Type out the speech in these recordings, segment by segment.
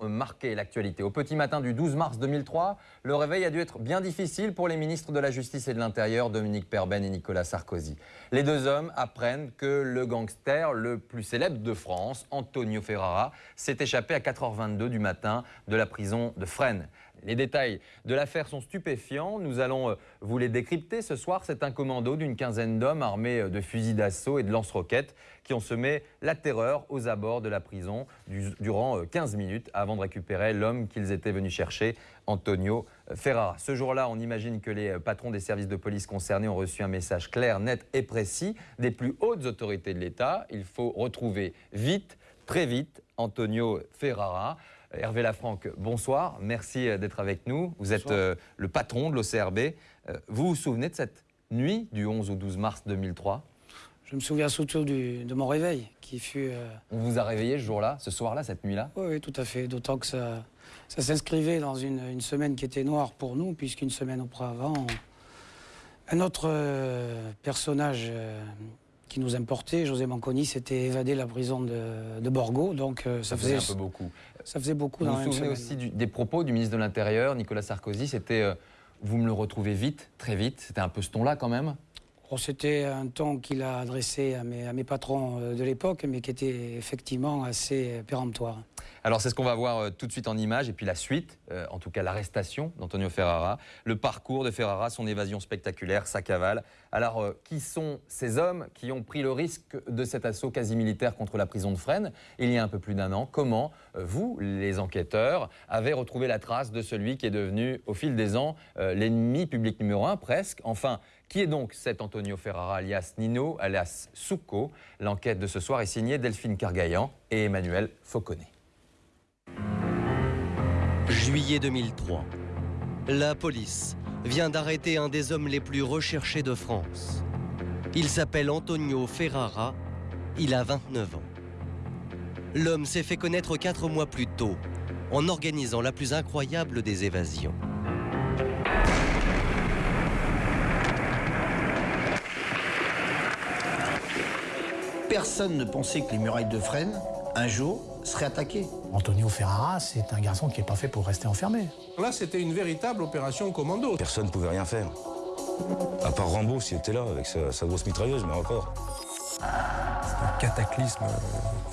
marqué l'actualité. Au petit matin du 12 mars 2003, le réveil a dû être bien difficile pour les ministres de la Justice et de l'Intérieur, Dominique Perben et Nicolas Sarkozy. Les deux hommes apprennent que le gangster le plus célèbre de France, Antonio Ferrara, s'est échappé à 4h22 du matin de la prison de Fresnes. Les détails de l'affaire sont stupéfiants. Nous allons euh, vous les décrypter. Ce soir, c'est un commando d'une quinzaine d'hommes armés euh, de fusils d'assaut et de lance-roquettes qui ont semé la terreur aux abords de la prison durant 15 euh, minutes avant de récupérer l'homme qu'ils étaient venus chercher, Antonio Ferrara. Ce jour-là, on imagine que les patrons des services de police concernés ont reçu un message clair, net et précis des plus hautes autorités de l'État. Il faut retrouver vite, très vite, Antonio Ferrara. Hervé Lafranc, bonsoir. Merci euh, d'être avec nous. Vous êtes euh, le patron de l'OCRB. Euh, vous vous souvenez de cette nuit du 11 au 12 mars 2003 Je me souviens surtout de mon réveil qui fut... On vous a réveillé ce jour-là, ce soir-là, cette nuit-là? Oui, tout à fait. D'autant que ça, s'inscrivait dans une, semaine qui était noire pour nous, puisqu'une semaine auparavant, un autre personnage qui nous importait, José Manconi, s'était évadé de la prison de, Borgo. Donc euh, ça, faisait, un peu beaucoup. Ça faisait beaucoup. Vous vous souvenez aussi des propos du ministre de l'Intérieur, Nicolas Sarkozy, c'était euh, vous me le retrouvez vite, très vite. C'était un peu ce ton-là quand même? Oh, C'était un ton qu'il a adressé à mes, à mes patrons euh, de l'époque, mais qui était effectivement assez péremptoire. Alors c'est ce qu'on va voir euh, tout de suite en image et puis la suite, euh, en tout cas l'arrestation d'Antonio Ferrara, le parcours de Ferrara, son évasion spectaculaire, sa cavale. Alors euh, qui sont ces hommes qui ont pris le risque de cet assaut quasi militaire contre la prison de Fresnes il y a un peu plus d'un an? Comment vous, les enquêteurs, avez retrouvé la trace de celui qui est devenu au fil des ans l'ennemi public numéro un presque? Enfin, qui est donc cet Antonio Ferrara alias Nino, alias Souko L'enquête de ce soir est signée Delphine Cargaillan et Emmanuel Fauconnet. Juillet 2003. La police vient d'arrêter un des hommes les plus recherchés de France. Il s'appelle Antonio Ferrara, il a 29 ans. L'homme s'est fait connaître quatre mois plus tôt en organisant la plus incroyable des évasions. Personne ne pensait que les murailles de Fresnes, un jour, serait attaqué. Antonio Ferrara, c'est un garçon qui n'est pas fait pour rester enfermé. Là, c'était une véritable opération commando. Personne ne pouvait rien faire. À part Rambo, s'il était là, avec sa, grosse mitrailleuse, mais encore. C'est un cataclysme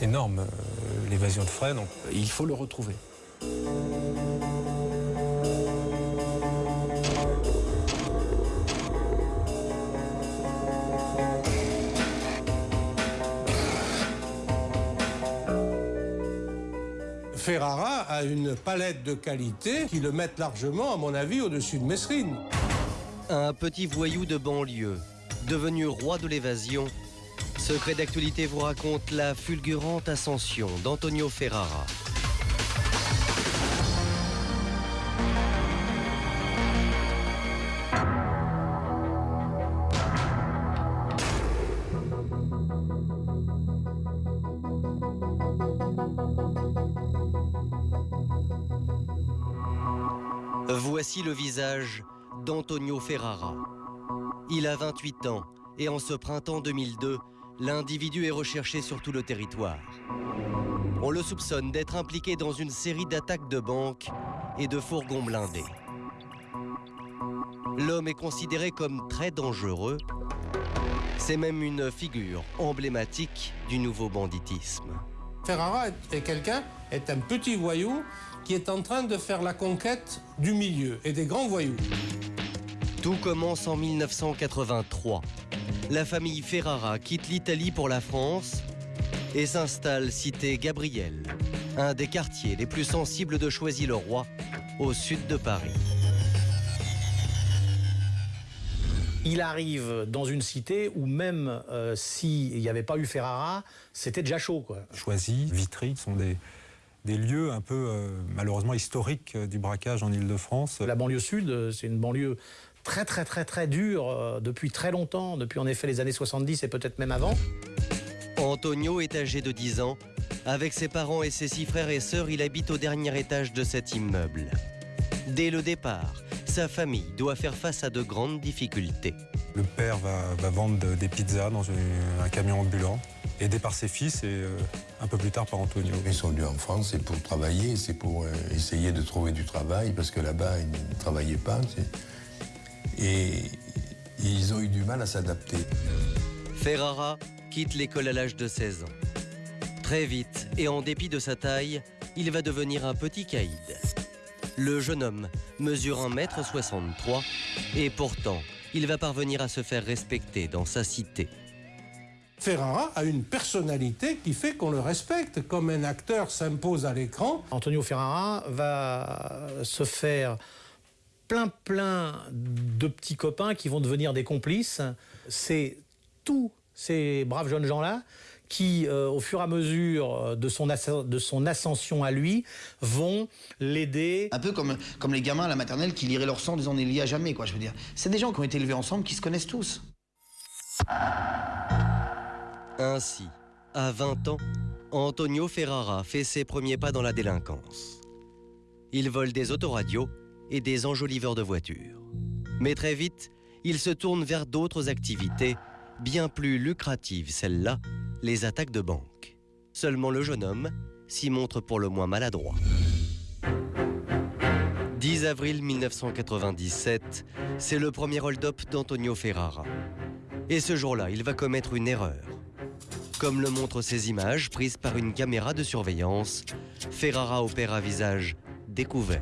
énorme, euh, l'évasion de Fresnes. Il faut le retrouver. Ferrara a une palette de qualités qui le mettent largement, à mon avis, au-dessus de Messrine. Un petit voyou de banlieue, devenu roi de l'évasion, Secret d'actualité vous raconte la fulgurante ascension d'Antonio Ferrara. Voici le visage d'Antonio Ferrara. Il a 28 ans et en ce printemps 2002, l'individu est recherché sur tout le territoire. On le soupçonne d'être impliqué dans une série d'attaques de banques et de fourgons blindés. L'homme est considéré comme très dangereux. C'est même une figure emblématique du nouveau banditisme. Ferrara est quelqu'un, est un petit voyou qui est en train de faire la conquête du milieu et des grands voyous. Tout commence en 1983. La famille Ferrara quitte l'Italie pour la France et s'installe cité Gabriel, un des quartiers les plus sensibles de Choisy-le-Roi, au sud de Paris. Il arrive dans une cité où même euh, s'il n'y avait pas eu Ferrara, c'était déjà chaud. Quoi. Choisy, Vitry sont des, des lieux un peu euh, malheureusement historiques euh, du braquage en Ile-de-France. La banlieue sud, c'est une banlieue très très très très dure depuis très longtemps, depuis en effet les années 70 et peut-être même avant. Antonio est âgé de 10 ans. Avec ses parents et ses six frères et sœurs, il habite au dernier étage de cet immeuble. Dès le départ, sa famille doit faire face à de grandes difficultés. Le père va, vendre des pizzas dans un camion ambulant aidé par ses fils et euh, un peu plus tard par Antonio. Ils sont venus en France, c'est pour travailler, c'est pour euh, essayer de trouver du travail, parce que là-bas, ils ne travaillaient pas. Et ils ont eu du mal à s'adapter. Ferrara quitte l'école à l'âge de 16 ans. Très vite, et en dépit de sa taille, il va devenir un petit caïd. Le jeune homme mesure 1m63 et pourtant, il va parvenir à se faire respecter dans sa cité. Ferrara a une personnalité qui fait qu'on le respecte, comme un acteur s'impose à l'écran. Antonio Ferrara va se faire plein plein de petits copains qui vont devenir des complices. C'est tous ces braves jeunes gens-là qui, euh, au fur et à mesure de son, asc- de son ascension à lui, vont l'aider. Un peu comme, comme les gamins à la maternelle qui liraient leur sang en disant on est liés à jamais, quoi, je veux dire. C'est des gens qui ont été élevés ensemble, qui se connaissent tous. Ainsi, à 20 ans, Antonio Ferrara fait ses premiers pas dans la délinquance. Il vole des autoradios et des enjoliveurs de voitures. Mais très vite, il se tourne vers d'autres activités, bien plus lucratives celles-là, les attaques de banque. Seulement le jeune homme s'y montre pour le moins maladroit. 10 avril 1997, c'est le premier hold-up d'Antonio Ferrara. Et ce jour-là, il va commettre une erreur. Comme le montrent ces images prises par une caméra de surveillance, Ferrara opère à visage découvert.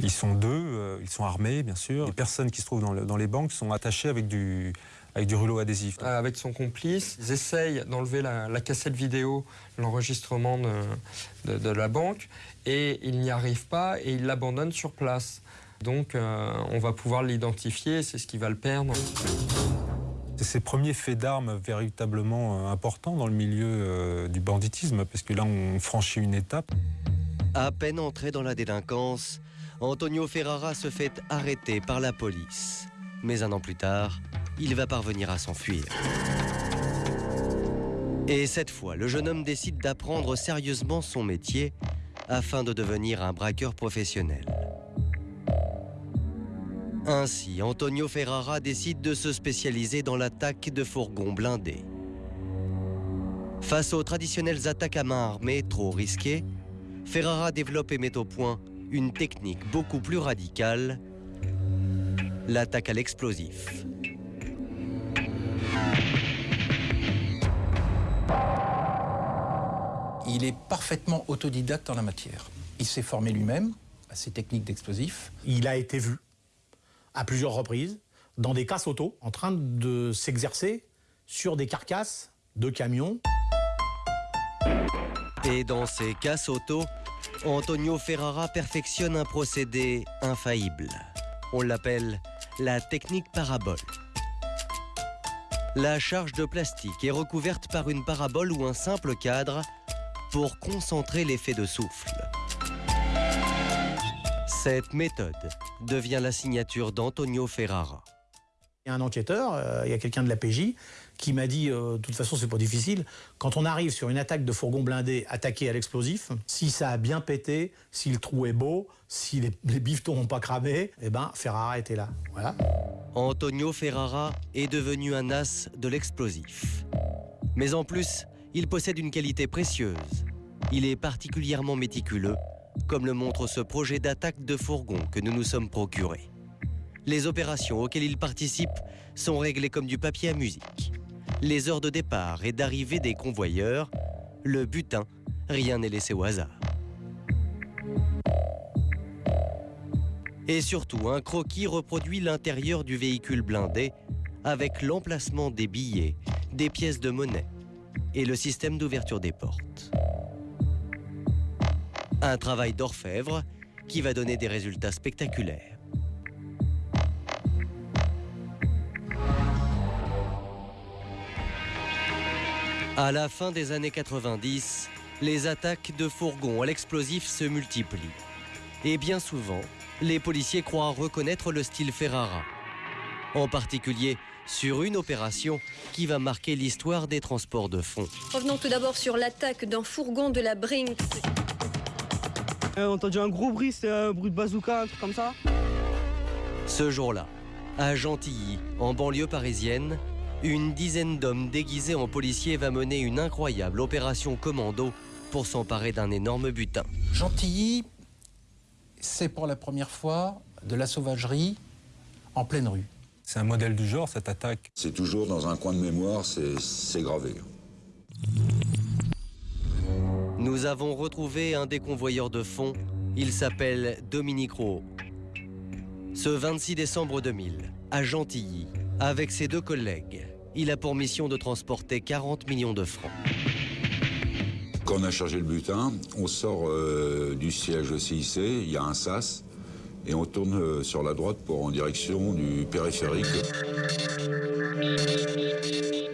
Ils sont deux, euh, ils sont armés bien sûr. Les personnes qui se trouvent dans les banques sont attachées avec du, avec du rouleau adhésif. Euh, avec son complice. Ils essayent d'enlever la, la cassette vidéo, l'enregistrement de, de- de la banque, et ils n'y arrivent pas et ils l'abandonnent sur place. Donc euh, on va pouvoir l'identifier, c'est ce qui va le perdre. C'est ces premiers faits d'armes véritablement euh, importants dans le milieu euh, du banditisme, parce que là on franchit une étape. À peine entré dans la délinquance, Antonio Ferrara se fait arrêter par la police. Mais un an plus tard, il va parvenir à s'enfuir. Et cette fois, le jeune homme décide d'apprendre sérieusement son métier afin de devenir un braqueur professionnel. Ainsi, Antonio Ferrara décide de se spécialiser dans l'attaque de fourgons blindés. Face aux traditionnelles attaques à main armée trop risquées, Ferrara développe et met au point une technique beaucoup plus radicale, l'attaque à l'explosif. Il est parfaitement autodidacte en la matière. Il s'est formé lui-même à ces techniques d'explosifs. Il a été vu à plusieurs reprises dans des casses auto en train de s'exercer sur des carcasses de camions. Et dans ces casses auto, Antonio Ferrara perfectionne un procédé infaillible. On l'appelle la technique parabole. La charge de plastique est recouverte par une parabole ou un simple cadre pour concentrer l'effet de souffle. Cette méthode devient la signature d'Antonio Ferrara. Il y a un enquêteur, euh, il y a quelqu'un de la PJ qui m'a dit, euh, de toute façon c'est pas difficile, quand on arrive sur une attaque de fourgon blindé attaqué à l'explosif, si ça a bien pété, si le trou est beau, si les, bifetons n'ont pas cramé, eh ben Ferrara était là. Voilà. Antonio Ferrara est devenu un as de l'explosif. Mais en plus, il possède une qualité précieuse. Il est particulièrement méticuleux, comme le montre ce projet d'attaque de fourgon que nous nous sommes procurés. Les opérations auxquelles il participe sont réglées comme du papier à musique. Les heures de départ et d'arrivée des convoyeurs, le butin, rien n'est laissé au hasard. Et surtout, un croquis reproduit l'intérieur du véhicule blindé avec l'emplacement des billets, des pièces de monnaie et le système d'ouverture des portes. Un travail d'orfèvre qui va donner des résultats spectaculaires. À la fin des années 90, les attaques de fourgons à l'explosif se multiplient. Et bien souvent, les policiers croient reconnaître le style Ferrara. En particulier sur une opération qui va marquer l'histoire des transports de fonds. Revenons tout d'abord sur l'attaque d'un fourgon de la Brinks. Euh, on a entendu un gros bruit, c'était un bruit de bazooka, un truc comme ça. Ce jour-là, à Gentilly, en banlieue parisienne, une dizaine d'hommes déguisés en policiers va mener une incroyable opération commando pour s'emparer d'un énorme butin. Gentilly, c'est pour la première fois de la sauvagerie en pleine rue. C'est un modèle du genre, cette attaque. C'est toujours dans un coin de mémoire, c'est gravé. Nous avons retrouvé un des convoyeurs de fonds. Il s'appelle Dominique Rowe. Ce 26 décembre 2000, à Gentilly, avec ses deux collègues, il a pour mission de transporter 40 millions de francs. Quand on a chargé le butin, on sort euh, du siège CIC, il y a un sas, et on tourne euh, sur la droite pour en direction du périphérique.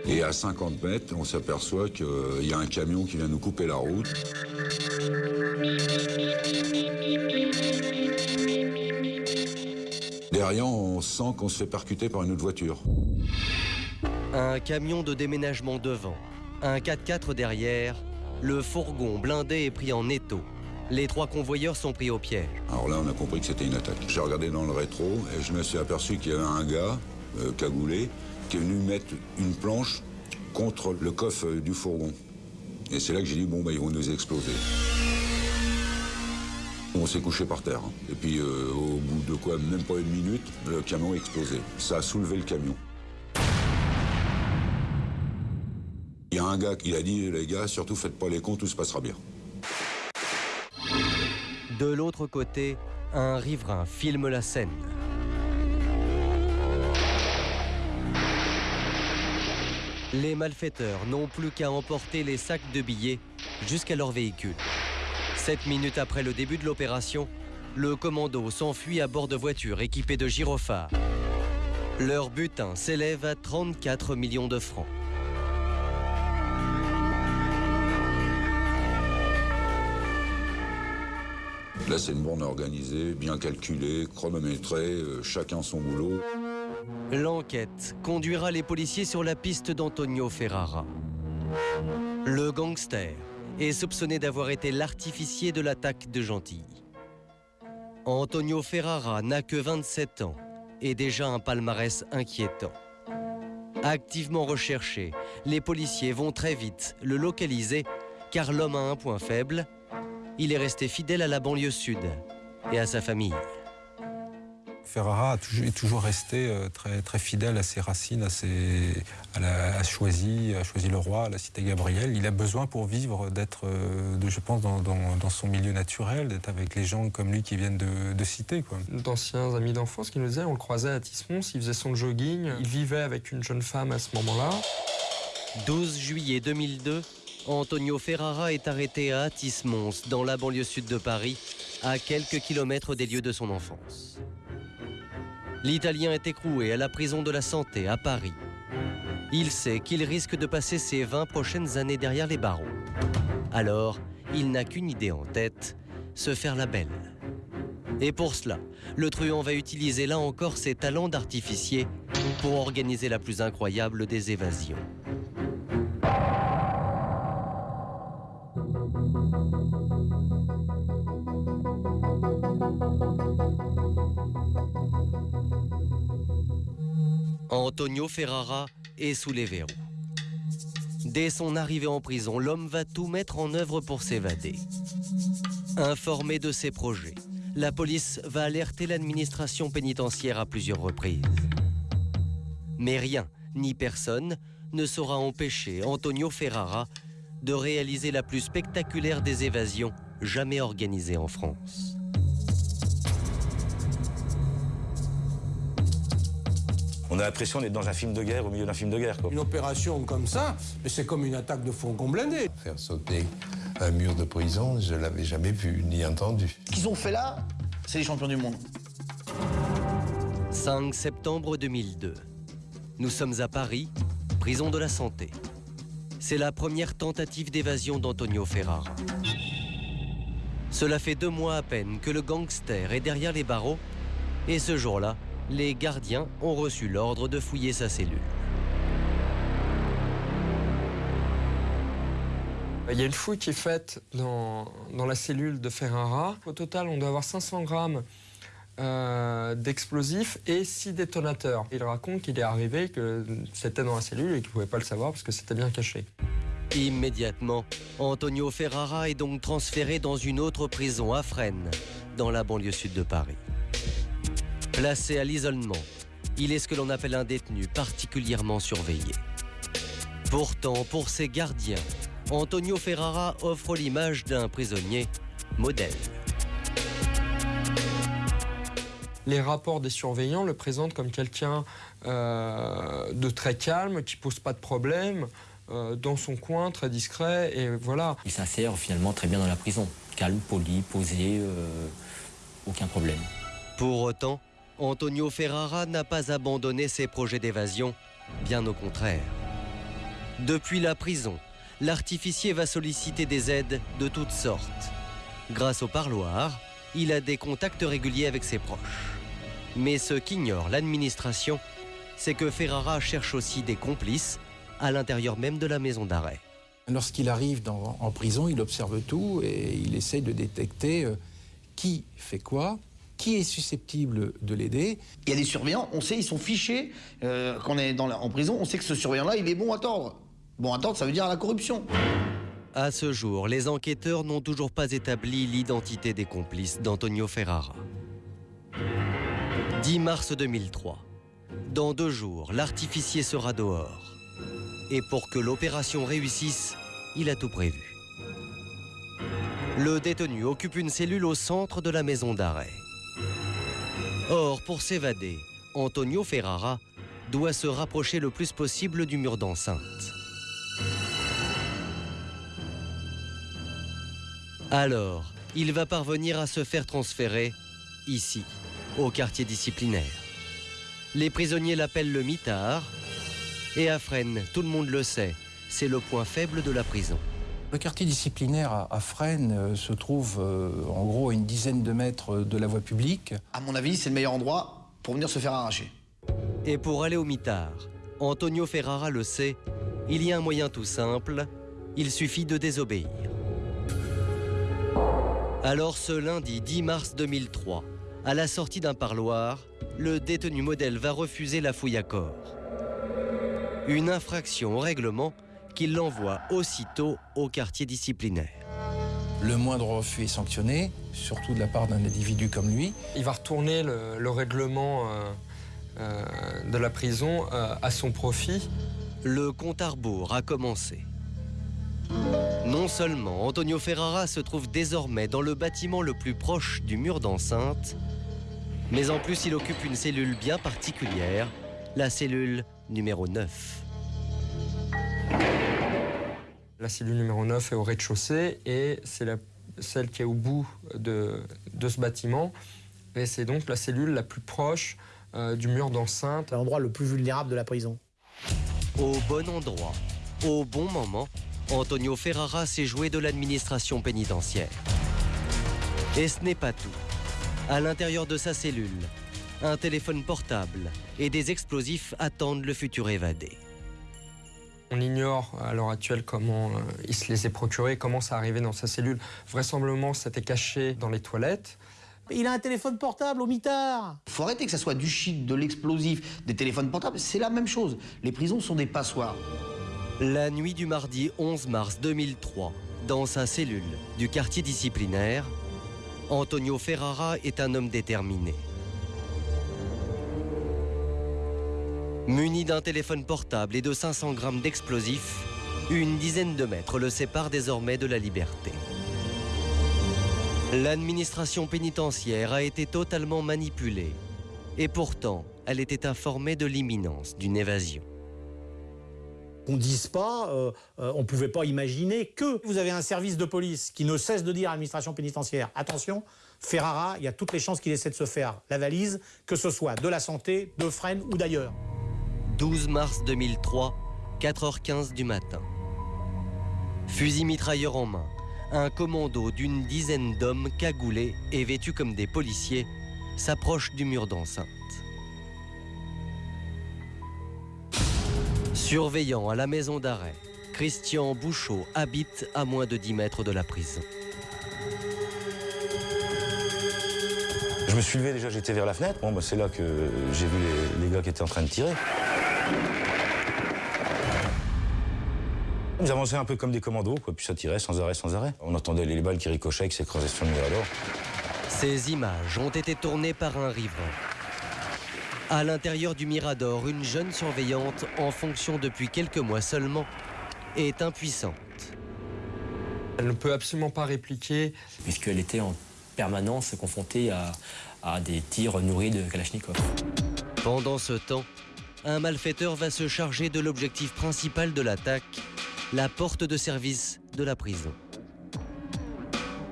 Et à 50 mètres, on s'aperçoit qu'il y a un camion qui vient nous couper la route. Derrière, on sent qu'on se fait percuter par une autre voiture. Un camion de déménagement devant, un 4x4 derrière, le fourgon blindé est pris en étau. Les trois convoyeurs sont pris au piège. Alors là, on a compris que c'était une attaque. J'ai regardé dans le rétro et je me suis aperçu qu'il y avait un gars, euh, cagoulé, qui est venu mettre une planche contre le coffre du fourgon. Et c'est là que j'ai dit, bon, bah, ils vont nous exploser. On s'est couché par terre. hein. Et puis, euh, au bout de quoi, même pas une minute, le camion a explosé. Ça a soulevé le camion. Un gars qui a dit, les gars, surtout faites pas les cons, tout se passera bien. De l'autre côté, un riverain filme la scène. Les malfaiteurs n'ont plus qu'à emporter les sacs de billets jusqu'à leur véhicule. Sept minutes après le début de l'opération, le commando s'enfuit à bord de voitures équipées de gyrophares. Leur butin s'élève à 34 millions de francs. Là, c'est une borne organisée, bien calculée, chronométrée, euh, chacun son boulot. L'enquête conduira les policiers sur la piste d'Antonio Ferrara. Le gangster est soupçonné d'avoir été l'artificier de l'attaque de Gentilly. Antonio Ferrara n'a que 27 ans et déjà un palmarès inquiétant. Activement recherché, les policiers vont très vite le localiser car l'homme a un point faible. Il est resté fidèle à la banlieue sud et à sa famille. Ferrara a toujours, est toujours resté euh, très, très fidèle à ses racines, à, ses, à, la, à Choisy, à Choisy-le-Roi, à la cité Gabriel. Il a besoin pour vivre d'être, euh, de, je pense, dans, dans- dans son milieu naturel, d'être avec les gens comme lui qui viennent de, de cité. Quoi. D'anciens amis d'enfance qui nous disaient on le croisait à Tismons, il faisait son jogging, il vivait avec une jeune femme à ce moment-là. 12 juillet 2002, Antonio Ferrara est arrêté à Atis-Mons, dans la banlieue sud de Paris, à quelques kilomètres des lieux de son enfance. L'Italien est écroué à la prison de la santé à Paris. Il sait qu'il risque de passer ses 20 prochaines années derrière les barreaux. Alors, il n'a qu'une idée en tête, se faire la belle. Et pour cela, le truand va utiliser là encore ses talents d'artificier pour organiser la plus incroyable des évasions. Antonio Ferrara est sous les verrous. Dès son arrivée en prison, l'homme va tout mettre en œuvre pour s'évader. Informé de ses projets, la police va alerter l'administration pénitentiaire à plusieurs reprises. Mais rien, ni personne, ne saura empêcher Antonio Ferrara de réaliser la plus spectaculaire des évasions jamais organisée en France. On a l'impression d'être dans un film de guerre, au milieu d'un film de guerre. Quoi. Une opération comme ça, mais c'est comme une attaque de fourgon blindé. Faire sauter un mur de prison, je l'avais jamais vu ni entendu. Ce qu'ils ont fait là, c'est les champions du monde. 5 septembre 2002. Nous sommes à Paris, prison de la Santé. C'est la première tentative d'évasion d'Antonio Ferrara. Cela fait deux mois à peine que le gangster est derrière les barreaux et ce jour-là, les gardiens ont reçu l'ordre de fouiller sa cellule. Il y a une fouille qui est faite dans, dans la cellule de Ferrara. Au total, on doit avoir 500 grammes euh, d'explosifs et six détonateurs. Il raconte qu'il est arrivé, que c'était dans la cellule et qu'il ne pouvait pas le savoir parce que c'était bien caché. Immédiatement, Antonio Ferrara est donc transféré dans une autre prison à Fresnes, dans la banlieue sud de Paris. Placé à l'isolement, il est ce que l'on appelle un détenu particulièrement surveillé. Pourtant, pour ses gardiens, Antonio Ferrara offre l'image d'un prisonnier modèle. Les rapports des surveillants le présentent comme quelqu'un euh, de très calme, qui pose pas de problème, euh, dans son coin, très discret, et voilà. Il s'insère finalement très bien dans la prison. Calme, poli, posé, euh, aucun problème. Pour autant, Antonio Ferrara n'a pas abandonné ses projets d'évasion, bien au contraire. Depuis la prison, l'artificier va solliciter des aides de toutes sortes. Grâce au parloir, il a des contacts réguliers avec ses proches. Mais ce qu'ignore l'administration, c'est que Ferrara cherche aussi des complices à l'intérieur même de la maison d'arrêt. Lorsqu'il arrive en prison, il observe tout et il essaye de détecter euh, qui fait quoi, qui est susceptible de l'aider. Il y a des surveillants, on sait, ils sont fichés. euh, quand on est dans la- en prison, on sait que ce surveillant-là, il est bon à tordre. Bon à tordre, ça veut dire à la corruption. À ce jour, les enquêteurs n'ont toujours pas établi l'identité des complices d'Antonio Ferrara. 10 mars 2003. Dans deux jours, l'artificier sera dehors. Et pour que l'opération réussisse, il a tout prévu. Le détenu occupe une cellule au centre de la maison d'arrêt. Or, pour s'évader, Antonio Ferrara doit se rapprocher le plus possible du mur d'enceinte. Alors, il va parvenir à se faire transférer ici, au quartier disciplinaire. Les prisonniers l'appellent le mitard, et à Fresnes, tout le monde le sait, c'est le point faible de la prison. Le quartier disciplinaire à, Fresnes euh, se trouve euh, en gros à une dizaine de mètres de la voie publique. À mon avis, c'est le meilleur endroit pour venir se faire arracher. Et pour aller au mitard, Antonio Ferrara le sait, il y a un moyen tout simple, il suffit de désobéir. Alors ce lundi 10 mars 2003, à la sortie d'un parloir, le détenu modèle va refuser la fouille à corps. Une infraction au règlement qui l'envoie aussitôt au quartier disciplinaire. Le moindre refus est sanctionné, surtout de la part d'un individu comme lui. Il va retourner le, le règlement euh, euh, de la prison euh, à son profit. Le compte à rebours a commencé. Non seulement Antonio Ferrara se trouve désormais dans le bâtiment le plus proche du mur d'enceinte, mais en plus il occupe une cellule bien particulière, la cellule numéro 9. La cellule numéro 9 est au rez-de-chaussée et c'est la- celle qui est au bout de, de ce bâtiment. Et c'est donc la cellule la plus proche euh, du mur d'enceinte. L'endroit le plus vulnérable de la prison. Au bon endroit, au bon moment, Antonio Ferrara s'est joué de l'administration pénitentiaire. Et ce n'est pas tout. À l'intérieur de sa cellule, un téléphone portable et des explosifs attendent le futur évadé. On ignore à l'heure actuelle comment euh, il se les est procurés, comment ça arrivait dans sa cellule. Vraisemblablement, c'était caché dans les toilettes. Il a un téléphone portable au mitard. Faut arrêter que ça soit du shit, de l'explosif, des téléphones portables, c'est la même chose. Les prisons sont des passoires. La nuit du mardi 11 mars 2003, dans sa cellule du quartier disciplinaire, Antonio Ferrara est un homme déterminé. Muni d'un téléphone portable et de 500 grammes d'explosifs, une dizaine de mètres le séparent désormais de la liberté. L'administration pénitentiaire a été totalement manipulée et pourtant elle était informée de l'imminence d'une évasion. Qu'on dise pas, euh, euh, on pouvait pas imaginer que vous avez un service de police qui ne cesse de dire à l'administration pénitentiaire attention, Ferrara, il y a toutes les chances qu'il essaie de se faire la valise, que ce soit de la santé, de Fresnes ou d'ailleurs. 12 mars 2003, 4h15 du matin. Fusil mitrailleur en main, un commando d'une dizaine d'hommes cagoulés et vêtus comme des policiers s'approche du mur d'enceinte. Surveillant à la maison d'arrêt, Christian Bouchot habite à moins de 10 mètres de la prison. Je me suis levé déjà, j'étais vers la fenêtre. Bon, bah, c'est là que j'ai vu les, les gars qui étaient en train de tirer. Ils avançaient un peu comme des commandos, quoi, puis ça tirait sans arrêt, sans arrêt. On entendait les balles qui ricochaient, qui s'écrasaient sur le mirador. Ces images ont été tournées par un riverain. À l'intérieur du Mirador, une jeune surveillante, en fonction depuis quelques mois seulement, est impuissante. Elle ne peut absolument pas répliquer. Puisqu'elle était en permanence confrontée à, à des tirs nourris de Kalachnikov. Pendant ce temps, un malfaiteur va se charger de l'objectif principal de l'attaque, la porte de service de la prison.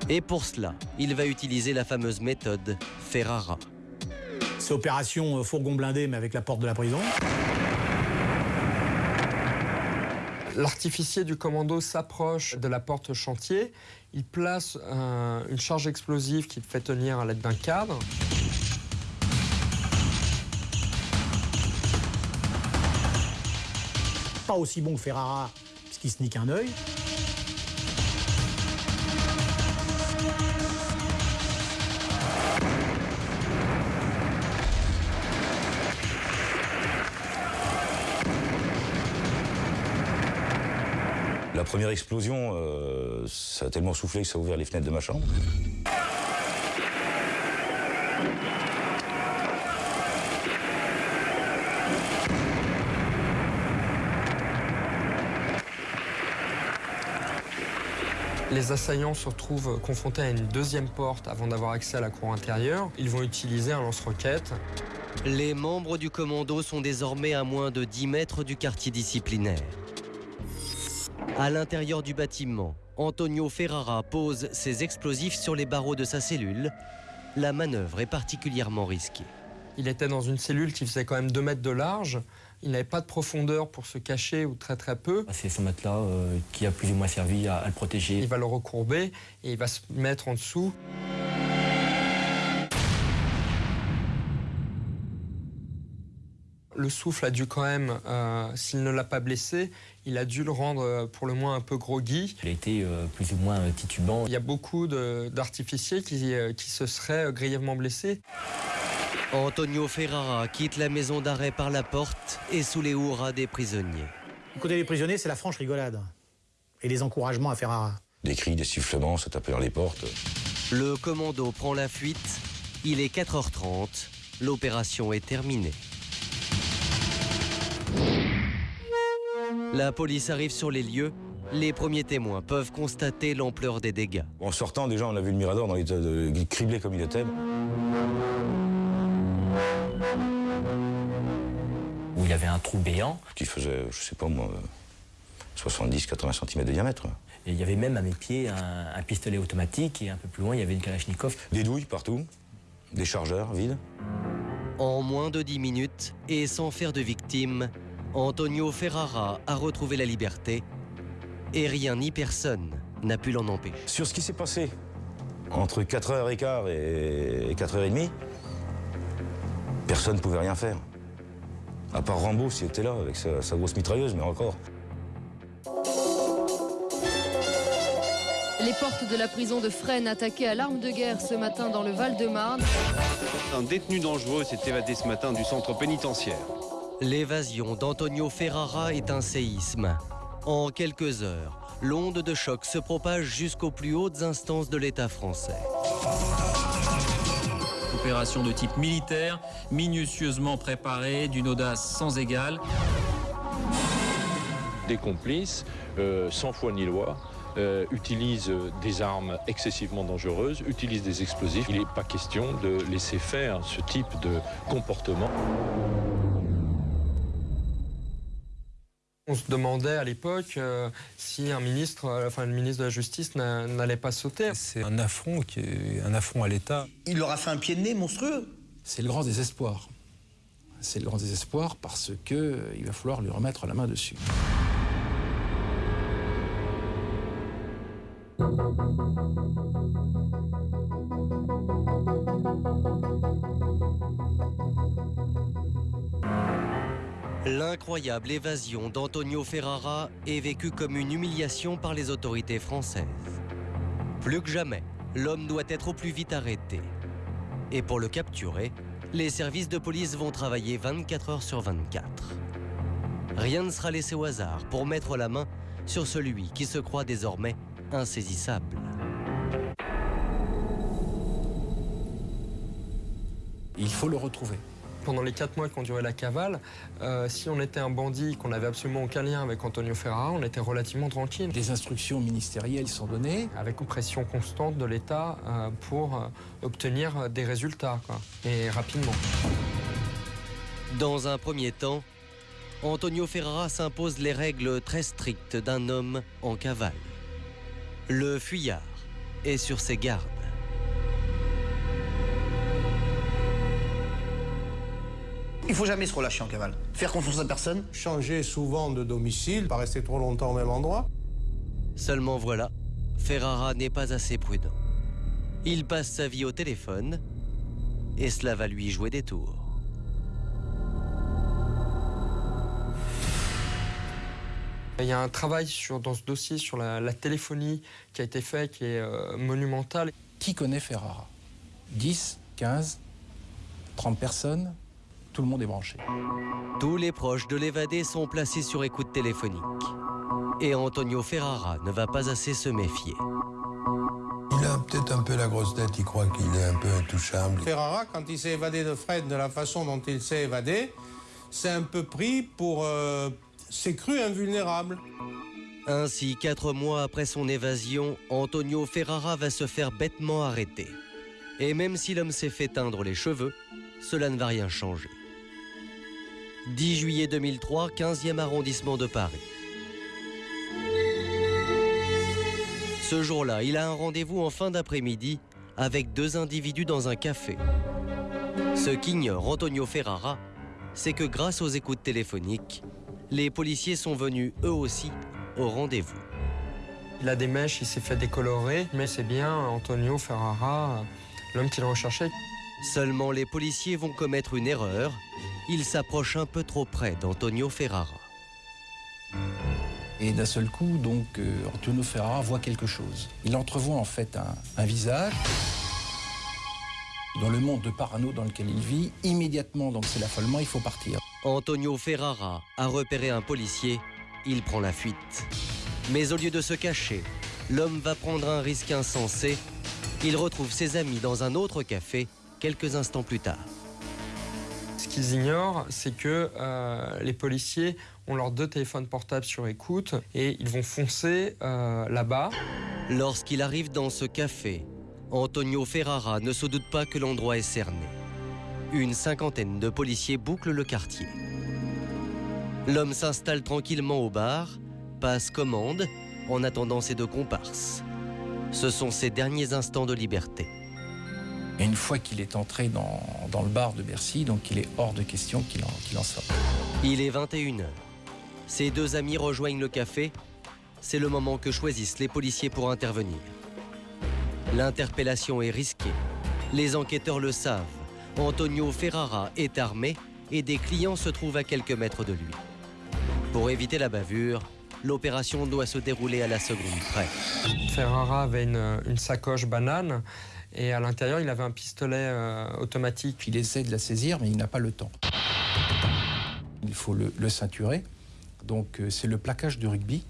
Et pour cela, il va utiliser la fameuse méthode Ferrara. C'est opération euh, fourgon blindé, mais avec la porte de la prison. L'artificier du commando s'approche de la porte chantier. Il place un- une charge explosive qu'il fait tenir à l'aide d'un cadre. Pas aussi bon que Ferrara, puisqu'il se nique un œil. La première explosion, euh, ça a tellement soufflé que ça a ouvert les fenêtres de ma chambre. Les assaillants se retrouvent confrontés à une deuxième porte avant d'avoir accès à la cour intérieure. Ils vont utiliser un lance-roquette. Les membres du commando sont désormais à moins de 10 mètres du quartier disciplinaire. À l'intérieur du bâtiment, Antonio Ferrara pose ses explosifs sur les barreaux de sa cellule. La manœuvre est particulièrement risquée. Il était dans une cellule qui faisait quand même 2 mètres de large. Il n'avait pas de profondeur pour se cacher ou très très peu. C'est ce matelas euh, qui a plus ou moins servi à, à le protéger. Il va le recourber et il va se mettre en dessous. Le souffle a dû quand même, euh, s'il ne l'a pas blessé, il a dû le rendre euh, pour le moins un peu groggy. Il a été euh, plus ou moins titubant. Il y a beaucoup d'artificiers qui, qui se seraient grièvement blessés. Antonio Ferrara quitte la maison d'arrêt par la porte et sous les hurrahs des prisonniers. Du côté des prisonniers, c'est la franche rigolade. Et les encouragements à Ferrara. Des cris, des sifflements, ça tapait dans les portes. Le commando prend la fuite. Il est 4h30. L'opération est terminée. La police arrive sur les lieux. Les premiers témoins peuvent constater l'ampleur des dégâts. En sortant, déjà, on a vu le mirador dans l'état de criblé comme il était. Avait un trou béant. Qui faisait, je sais pas moi, 70-80 cm de diamètre. Et il y avait même à mes pieds un, un pistolet automatique et un peu plus loin il y avait une Kalachnikov. Des douilles partout, des chargeurs vides. En moins de 10 minutes et sans faire de victimes, Antonio Ferrara a retrouvé la liberté et rien ni personne n'a pu l'en empêcher. Sur ce qui s'est passé entre 4h15 et 4h30, personne ne pouvait rien faire. À part Rambo, s'il était là, avec sa, sa grosse mitrailleuse, mais encore. Les portes de la prison de Fresnes attaquées à l'arme de guerre ce matin dans le Val-de-Marne. Un détenu dangereux s'est évadé ce matin du centre pénitentiaire. L'évasion d'Antonio Ferrara est un séisme. En quelques heures, l'onde de choc se propage jusqu'aux plus hautes instances de l'État français. Opération de type militaire, minutieusement préparée, d'une audace sans égale. Des complices, euh, sans foi ni loi, euh, utilisent des armes excessivement dangereuses, utilisent des explosifs. Il n'est pas question de laisser faire ce type de comportement. On se demandait à l'époque euh, si un ministre, enfin le ministre de la Justice n'a- n'allait pas sauter. C'est un affront, qui est un affront à l'État. Il leur a fait un pied de nez monstrueux. C'est le grand désespoir. C'est le grand désespoir parce que il va falloir lui remettre la main dessus. L'incroyable évasion d'Antonio Ferrara est vécue comme une humiliation par les autorités françaises. Plus que jamais, l'homme doit être au plus vite arrêté. Et pour le capturer, les services de police vont travailler 24 heures sur 24. Rien ne sera laissé au hasard pour mettre la main sur celui qui se croit désormais insaisissable. Il faut le retrouver. Pendant les quatre mois qu'on durait la cavale, euh, si on était un bandit, qu'on n'avait absolument aucun lien avec Antonio Ferrara, on était relativement tranquille. Des instructions ministérielles sont données. Avec une pression constante de l'État euh, pour euh, obtenir des résultats, quoi, et rapidement. Dans un premier temps, Antonio Ferrara s'impose les règles très strictes d'un homme en cavale. Le fuyard est sur ses gardes. Il faut jamais se relâcher en cavale. Faire confiance à personne. Changer souvent de domicile, pas rester trop longtemps au même endroit. Seulement voilà, Ferrara n'est pas assez prudent. Il passe sa vie au téléphone et cela va lui jouer des tours. Il y a un travail sur, dans ce dossier sur la, la téléphonie qui a été fait, qui est euh, monumental. Qui connaît Ferrara? 10, 15, 30 personnes? Tout le monde est branché. Tous les proches de l'évadé sont placés sur écoute téléphonique. Et Antonio Ferrara ne va pas assez se méfier. Il a peut-être un peu la grosse tête, il croit qu'il est un peu intouchable. Ferrara, quand il s'est évadé de Fred de la façon dont il s'est évadé, c'est un peu pris pour... Euh, s'est cru invulnérable. Ainsi, quatre mois après son évasion, Antonio Ferrara va se faire bêtement arrêter. Et même si l'homme s'est fait teindre les cheveux, cela ne va rien changer. 10 juillet 2003, 15e arrondissement de Paris. Ce jour-là, il a un rendez-vous en fin d'après-midi avec deux individus dans un café. Ce qu'ignore Antonio Ferrara, c'est que grâce aux écoutes téléphoniques, les policiers sont venus eux aussi au rendez-vous. Il a des mèches, il s'est fait décolorer, mais c'est bien Antonio Ferrara, l'homme qu'il recherchait. Seulement les policiers vont commettre une erreur. Ils s'approchent un peu trop près d'Antonio Ferrara. Et d'un seul coup, donc, euh, Antonio Ferrara voit quelque chose. Il entrevoit en fait un, un visage. Dans le monde de parano dans lequel il vit, immédiatement, donc c'est l'affolement, il faut partir. Antonio Ferrara a repéré un policier, il prend la fuite. Mais au lieu de se cacher, l'homme va prendre un risque insensé. Il retrouve ses amis dans un autre café quelques instants plus tard. Ce qu'ils ignorent, c'est que euh, les policiers ont leurs deux téléphones portables sur écoute et ils vont foncer euh, là-bas. Lorsqu'il arrive dans ce café, Antonio Ferrara ne se doute pas que l'endroit est cerné. Une cinquantaine de policiers bouclent le quartier. L'homme s'installe tranquillement au bar, passe commande en attendant ses deux comparses. Ce sont ses derniers instants de liberté. Et une fois qu'il est entré dans, dans, le bar de Bercy, donc il est hors de question qu'il en, qu'il en sorte. Il est 21h. Ses deux amis rejoignent le café. C'est le moment que choisissent les policiers pour intervenir. L'interpellation est risquée. Les enquêteurs le savent. Antonio Ferrara est armé et des clients se trouvent à quelques mètres de lui. Pour éviter la bavure, l'opération doit se dérouler à la seconde près. Ferrara avait une, une sacoche banane et à l'intérieur, il avait un pistolet euh, automatique. Il essaie de la saisir, mais il n'a pas le temps. Il faut le, le ceinturer. Donc euh, c'est le plaquage de rugby,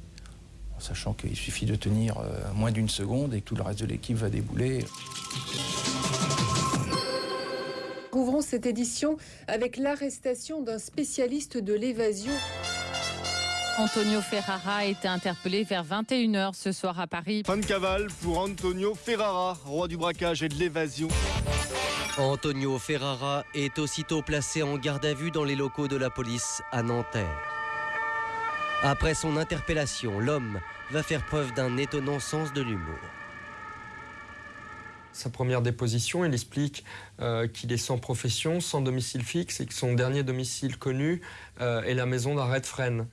en sachant qu'il suffit de tenir euh, moins d'une seconde et que tout le reste de l'équipe va débouler. Ouvrons cette édition avec l'arrestation d'un spécialiste de l'évasion. Antonio Ferrara a été interpellé vers 21h ce soir à Paris. Fin de cavale pour Antonio Ferrara, roi du braquage et de l'évasion. Antonio Ferrara est aussitôt placé en garde à vue dans les locaux de la police à Nanterre. Après son interpellation, l'homme va faire preuve d'un étonnant sens de l'humour. Sa première déposition, il explique euh, qu'il est sans profession, sans domicile fixe et que son dernier domicile connu euh, est la maison d'arrêt de Fresnes.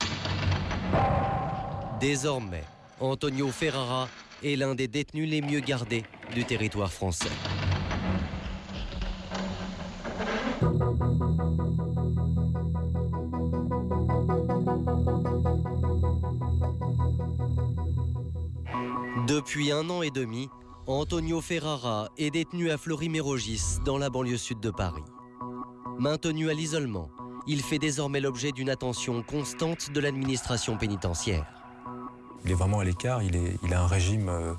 Désormais, Antonio Ferrara est l'un des détenus les mieux gardés du territoire français. Depuis un an et demi, Antonio Ferrara est détenu à Fleury-Mérogis, dans la banlieue sud de Paris. Maintenu à l'isolement, il fait désormais l'objet d'une attention constante de l'administration pénitentiaire. Il est vraiment à l'écart, il, est- il a un régime euh,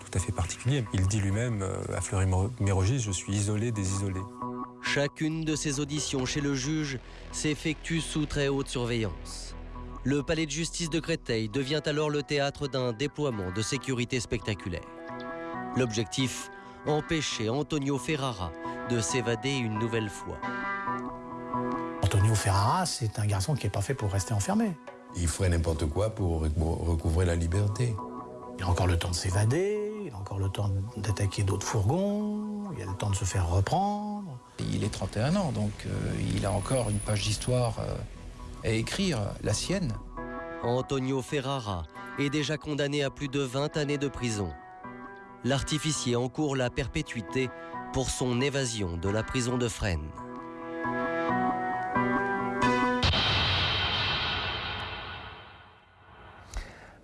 tout à fait particulier. Il dit lui-même, euh, à Fleury-Mérogis, je suis isolé des isolés. Chacune de ses auditions chez le juge s'effectue sous très haute surveillance. Le palais de justice de Créteil devient alors le théâtre d'un déploiement de sécurité spectaculaire. L'objectif empêcher Antonio Ferrara de s'évader une nouvelle fois. Antonio Ferrara, c'est un garçon qui n'est pas fait pour rester enfermé. Il ferait n'importe quoi pour recou- recouvrer la liberté. Il a encore le temps de s'évader, il a encore le temps d'attaquer d'autres fourgons, il a le temps de se faire reprendre. Il est 31 ans, donc euh, il a encore une page d'histoire euh, à écrire, la sienne. Antonio Ferrara est déjà condamné à plus de 20 années de prison. L'artificier encourt la perpétuité pour son évasion de la prison de Fresnes.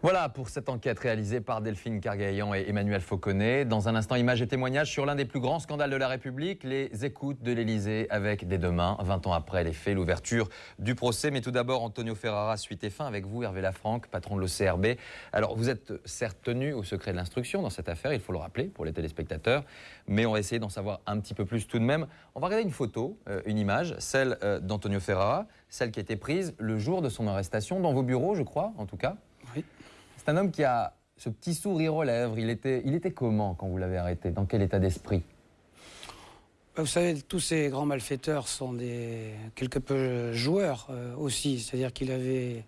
Voilà pour cette enquête réalisée par Delphine Cargaillan et Emmanuel Fauconnet. Dans un instant, images et témoignages sur l'un des plus grands scandales de la République, les écoutes de l'Élysée avec des demain, 20 ans après les faits, l'ouverture du procès. Mais tout d'abord, Antonio Ferrara, suite et fin avec vous, Hervé Lafranc, patron de l'OCRB. Alors, vous êtes certes tenu au secret de l'instruction dans cette affaire, il faut le rappeler pour les téléspectateurs, mais on va essayer d'en savoir un petit peu plus tout de même. On va regarder une photo, euh, une image, celle euh, d'Antonio Ferrara, celle qui a été prise le jour de son arrestation dans vos bureaux, je crois, en tout cas. C'est un homme qui a ce petit sourire aux lèvres. Il était, il était comment quand vous l'avez arrêté? Dans quel état d'esprit? Bah, Vous savez, tous ces grands malfaiteurs sont des quelque peu joueurs euh, aussi. C'est-à-dire qu'il avait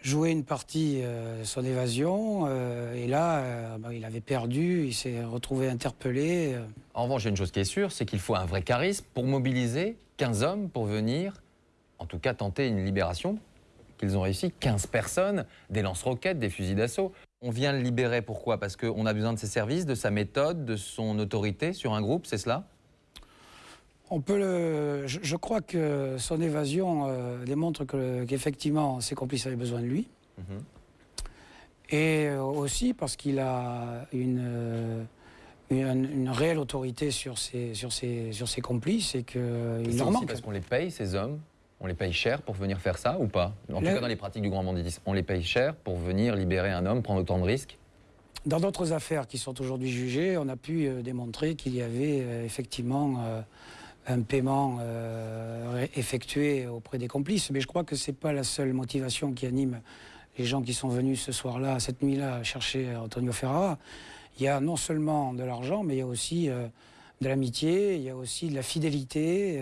joué une partie euh, de son évasion euh, et là, euh, bah, il avait perdu, il s'est retrouvé interpellé. euh. En revanche, il y a une chose qui est sûre, c'est qu'il faut un vrai charisme pour mobiliser 15 hommes pour venir, en tout cas tenter une libération, qu'ils ont réussi, 15 personnes, des lance-roquettes, des fusils d'assaut. On vient le libérer, pourquoi? Parce qu'on a besoin de ses services, de sa méthode, de son autorité sur un groupe, c'est cela? On peut le, je, je crois que son évasion euh, démontre que- qu'effectivement ses complices avaient besoin de lui. Et euh, aussi parce qu'il a une, euh, une, une réelle autorité sur ses, sur ses, sur ses complices et qu'il C'est leur aussi manque. parce qu'on les paye, ces hommes? On les paye cher pour venir faire ça ou pas? En tout cas, dans les pratiques du grand banditisme, on les paye cher pour venir libérer un homme, prendre autant de risques Dans d'autres affaires qui sont aujourd'hui jugées, on a pu euh, démontrer qu'il y avait euh, effectivement euh, un paiement effectué auprès des complices. Mais je crois que ce n'est pas la seule motivation qui anime les gens qui sont venus ce soir-là, cette nuit-là, chercher Antonio Ferrara. Il y a non seulement de l'argent, mais il y a aussi de l'amitié, il y a aussi de la fidélité,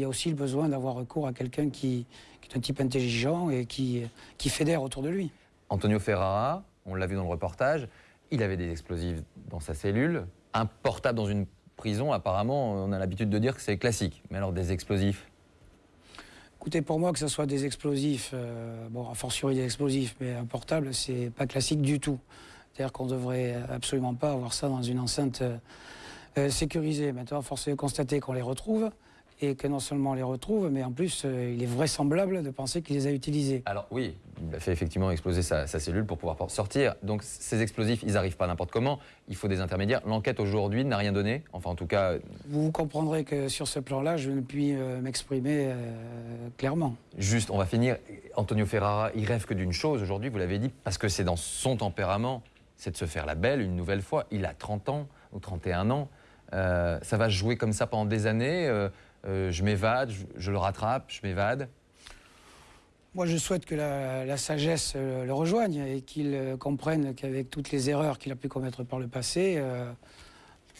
il y a aussi le besoin d'avoir recours à quelqu'un qui, qui est un type intelligent et qui, qui fédère autour de lui. Antonio Ferrara, on l'a vu dans le reportage, il avait des explosifs dans sa cellule. Un portable dans une prison, apparemment, on a l'habitude de dire que c'est classique. Mais alors des explosifs? Écoutez, pour moi, que ce soit des explosifs, euh, bon, a fortiori des explosifs, mais un portable, c'est pas classique du tout. C'est-à-dire qu'on devrait absolument pas avoir ça dans une enceinte euh, euh, sécurisée. Maintenant, force est de constater qu'on les retrouve et que non seulement on les retrouve, mais en plus, euh, il est vraisemblable de penser qu'il les a utilisés. Alors oui, il a fait effectivement exploser sa, sa cellule pour pouvoir sortir. Donc ces explosifs, ils n'arrivent pas n'importe comment. Il faut des intermédiaires. L'enquête aujourd'hui n'a rien donné. Enfin, en tout cas, Vous, comprendrez que sur ce plan-là, je ne puis euh, m'exprimer euh, clairement. Juste, on va finir. Antonio Ferrara, il rêve que d'une chose aujourd'hui, vous l'avez dit, parce que c'est dans son tempérament, c'est de se faire la belle une nouvelle fois. Il a 30 ans ou 31 ans. Ça va jouer comme ça pendant des années. Euh, je m'évade, je, je le rattrape, je m'évade. Moi, je souhaite que la, la sagesse euh, le rejoigne et qu'il euh, comprenne qu'avec toutes les erreurs qu'il a pu commettre par le passé, euh,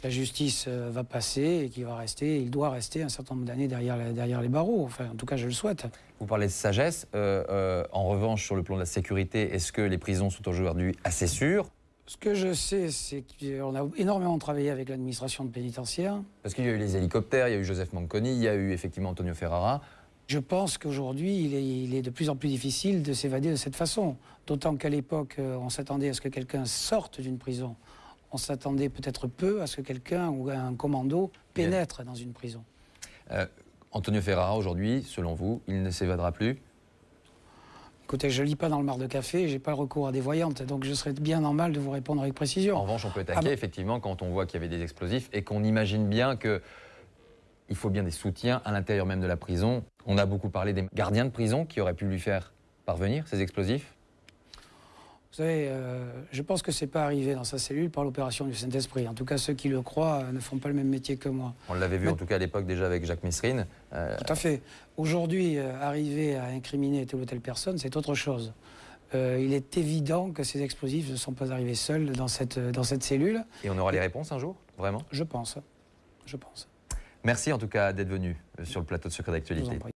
la justice va passer et qu'il va rester, il doit rester un certain nombre d'années derrière, les barreaux. Enfin, en tout cas, je le souhaite. Vous parlez de sagesse. Euh, en revanche, sur le plan de la sécurité, est-ce que les prisons sont aujourd'hui assez sûres? Ce que je sais, c'est qu'on a énormément travaillé avec l'administration pénitentiaire. Parce qu'il y a eu les hélicoptères, il y a eu Joseph Manconi, il y a eu effectivement Antonio Ferrara. Je pense qu'aujourd'hui, il est, il est de plus en plus difficile de s'évader de cette façon. D'autant qu'à l'époque, euh, on s'attendait à ce que quelqu'un sorte d'une prison. On s'attendait peut-être peu à ce que quelqu'un ou un commando pénètre dans une prison. Euh, Antonio Ferrara, aujourd'hui, selon vous, il ne s'évadera plus? Écoutez, je lis pas dans le mar de café, j'ai pas le recours à des voyantes, donc je serais bien normal de vous répondre avec précision. En revanche, on peut être Ah effectivement, quand on voit qu'il y avait des explosifs et qu'on imagine bien que il faut bien des soutiens à l'intérieur même de la prison. On a beaucoup parlé des gardiens de prison qui auraient pu lui faire parvenir ces explosifs. Vous savez, euh, je pense que c'est pas arrivé dans sa cellule par l'opération du Saint-Esprit. En tout cas, ceux qui le croient euh, ne font pas le même métier que moi. On l'avait vu Mais- en tout cas à l'époque déjà avec Jacques Messrine. Euh, Tout à fait. Aujourd'hui, arriver à incriminer telle ou telle personne, c'est autre chose. Il est évident que ces explosifs ne sont pas arrivés seuls dans cette, dans cette cellule. et on aura les réponses un jour, vraiment? Je pense. Je pense. Merci en tout cas d'être venu sur le plateau de Secret d'actualité.